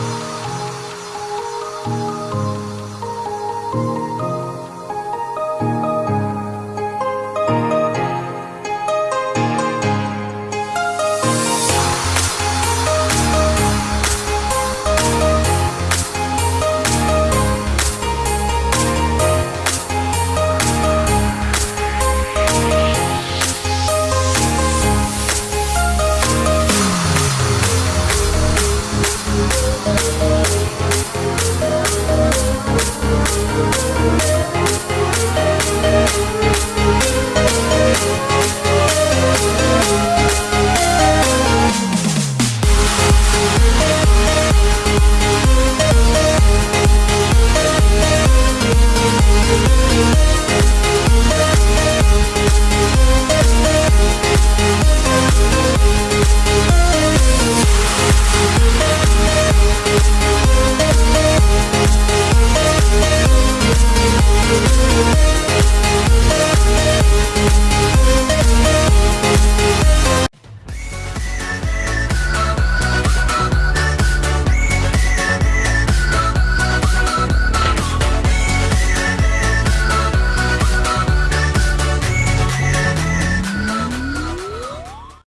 you